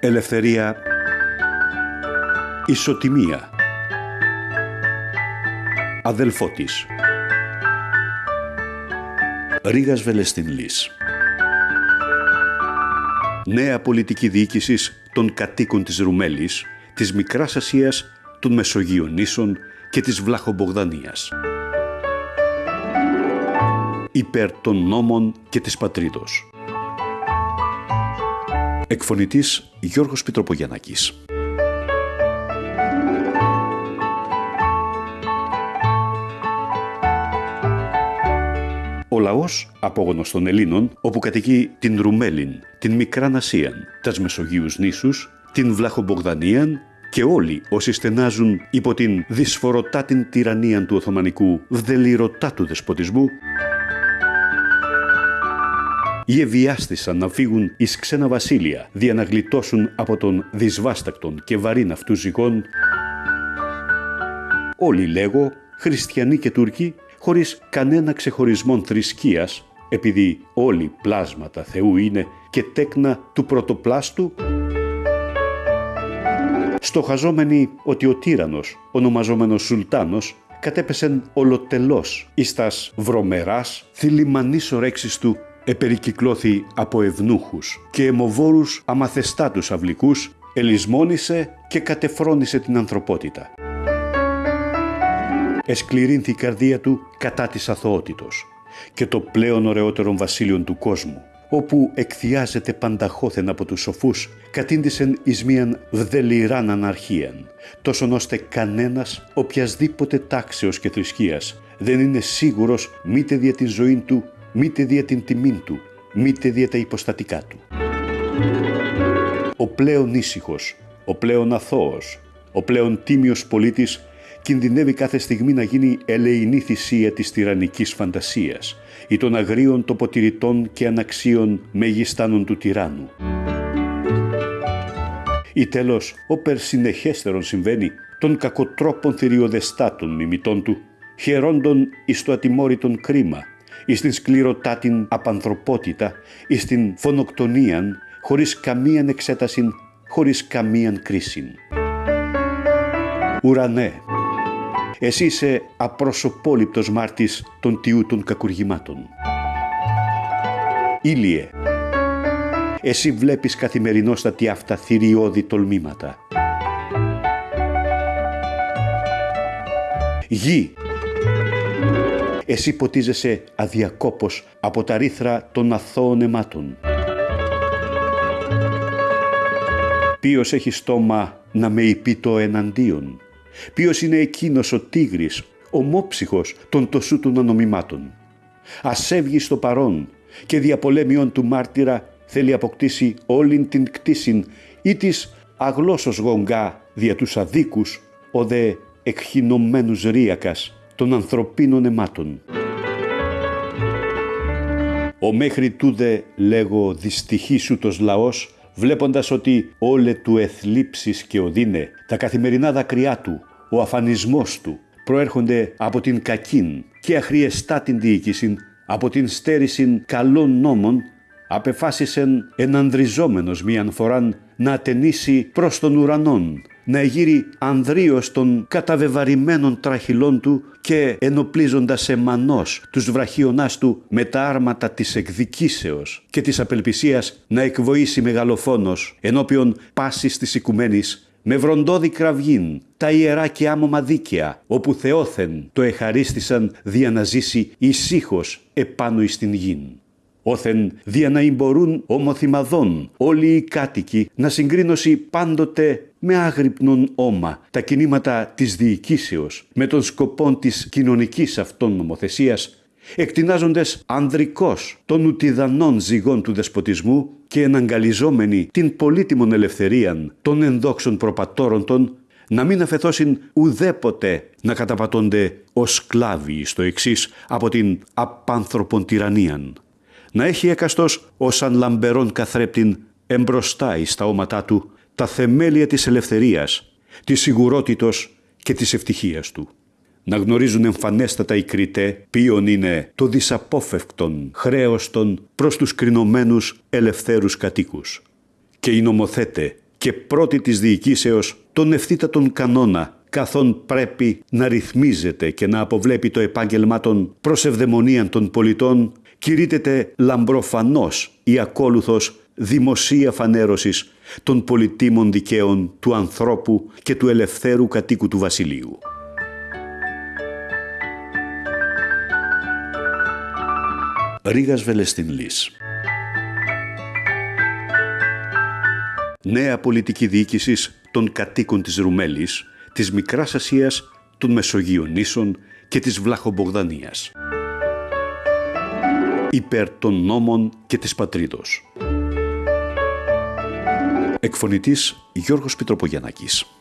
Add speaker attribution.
Speaker 1: Ελευθερία Ισοτιμία Αδελφότης Ρίγας Βελεστιν Λύς Νέα πολιτική διοίκησης των κατοίκων της Ρουμέλης, της Μικράς Ασίας, των Μεσογείων νήσων και της Βλαχομπογδανίας. Υπέρ των νόμων και της πατρίδος. Εκφωνητής Γιώργος Πιτροπογιαννάκης. Ο λαός, απόγονος των Ελλήνων, όπου κατοικεί την Ρουμέλιν, την Μικρά Ασίαν, τας Μεσογείους νήσους, την Βλαχομπογδανίαν και όλοι όσοι στενάζουν υπό την δυσφορωτά την τυραννία του Οθωμανικού βδελιρωτά του δεσποτισμού, ή ευιάστησαν να φύγουν εις ξένα βασίλεια, δια να γλιτώσουν από τον δυσβάστακτον και βαρύν αυτού ζυγών, όλοι λέγω, χριστιανοί και Τούρκοι, χωρίς κανένα ξεχωρισμό θρησκείας, επειδή όλοι πλάσματα Θεού είναι και τέκνα του πρωτοπλάστου, στοχαζόμενοι ότι ο τύρανος, ονομαζόμενος Σουλτάνος, κατέπεσεν ολοτελώς εις τας βρωμεράς, θηλυμανής ορέξης του επερικυκλώθη από ευνούχους και αιμοβόρους αμαθεστάτους αυλικούς, ελισμόνησε και κατεφρόνησε την ανθρωπότητα. Εσκληρύνθη η καρδία του κατά της αθωότητος και το πλέον ωραιότερον βασίλειον του κόσμου, όπου εκθιάζεται πανταχώθεν από τους σοφούς, κατήντησεν εις μίαν βδελιράν αναρχίαν, τόσον ώστε κανένας οποιασδήποτε τάξεως και θρησκείας δεν είναι σίγουρος μήτε δια την ζωή του μήτε δια την τιμήν του, μήτε δια τα υποστατικά του. Ο πλέον ήσυχος, ο πλέον αθώος, ο πλέον τίμιος πολίτης κινδυνεύει κάθε στιγμή να γίνει ελεηνή θυσία της τυραννικής φαντασίας ή των αγρίων τοποτηρητών και αναξίων μεγιστάνων του τυράννου. Ή τέλος, όπερ συνεχέστερον συμβαίνει, των κακοτρόπων θηριοδεστάτων μιμητών του, χαιρόντων εις το ατιμόρυτον κρίμα, εις την σκληροτά την απανθρωπότητα, εις την φωνοκτονίαν, χωρίς καμίαν εξέταση, χωρίς καμίαν κρίση. Ουρανέ, εσύ είσαι απροσωπόληπτος μάρτης των τιού των κακουργημάτων. Ήλιε, εσύ βλέπεις καθημερινόστατη αυτά θηριώδη τολμήματα. Γη, εσύ ποτίζεσαι αδιακόπως από τα ρήθρα των αθώων αιμάτων. Ποιος έχει στόμα να με υπεί το εναντίον; Ποιος είναι εκείνος ο τίγρης, ομόψυχος των τοσού των ανομιμάτων; Ας έβγει στο παρόν και διαπολέμιον του μάρτυρα θέλει αποκτήσει όλην την κτήσιν ή της αγλώσσος γονγκά δια τους αδίκους ο δε εκχυνωμένους ρίακας των ανθρωπίνων αιμάτων. Ο μέχρι τούδε λέγω δυστυχής ούτος λαός βλέποντας ότι όλε του εθλίψεις και οδύνε, τα καθημερινά δακρυά του, ο αφανισμός του, προέρχονται από την κακήν και αχριεστά την διοίκηση, από την στέρηση καλών νόμων, απεφάσισεν ενανδριζόμενος μίαν φοράν να ατενίσει προς τον ουρανόν να εγείρει ανδρίος των καταβεβαρημένων τραχυλών του και ενοπλίζοντας εμανός τους βραχίονάς του με τα άρματα της εκδικήσεως και της απελπισίας να εκβοήσει μεγαλοφόνος ενώπιον πάσης της οικουμένης με βροντόδι κραυγήν, τα ιερά και άμωμα δίκαια, όπου Θεόθεν το εχαρίστησαν δια να ζήσει ησύχως επάνω εις την γην όθεν δια να μπορούν ομοθυμαδών όλοι οι κάτοικοι να συγκρίνωση πάντοτε με άγρυπνον όμα τα κινήματα της διοικήσεως με τον σκοπό της κοινωνικής αυτών νομοθεσίας εκτινάζοντες ανδρικός των ουτιδανών ζυγών του δεσποτισμού και εναγκαλιζόμενοι την πολύτιμον ελευθερίαν των ενδόξων προπατόρων των να μην αφαιθώσουν ουδέποτε να καταπατώνται ως σκλάβοι στο εξής από την απάνθρωπον τυραννίαν να έχει έκαστος ως αν λαμπερόν καθρέπτην εμπροστά εις τα όματά του τα θεμέλια της ελευθερίας, της σιγουρότητος και της ευτυχίας του. Να γνωρίζουν εμφανέστατα οι κριτέ ποιον είναι το δυσαπόφευκτον χρέος των προς τους κρινωμένους ελευθέρους κατοίκους. Και οι νομοθέτε και πρώτη της διοικήσεως τον ευθύτατον κανόνα καθόν πρέπει να ρυθμίζεται και να αποβλέπει το επάγγελμά των προσευδαιμονίαν των πολιτών κηρύτεται λαμπροφανώς ή ακόλουθος δημοσία φανέρωσης των πολιτήμων δικαίων του ανθρώπου και του ελευθέρου κατοίκου του βασιλείου. Ρίγας Βελεστιν Λύς Νέα πολιτική διοίκησης των κατοίκων της Ρουμέλης, της Μικράς Ασίας, των Μεσογείων νήσων και της Βλαχομπογδανίας. Υπέρ των νόμων και της πατρίδος. Εκφωνητής Γιώργος Πιτροπογιαννάκης.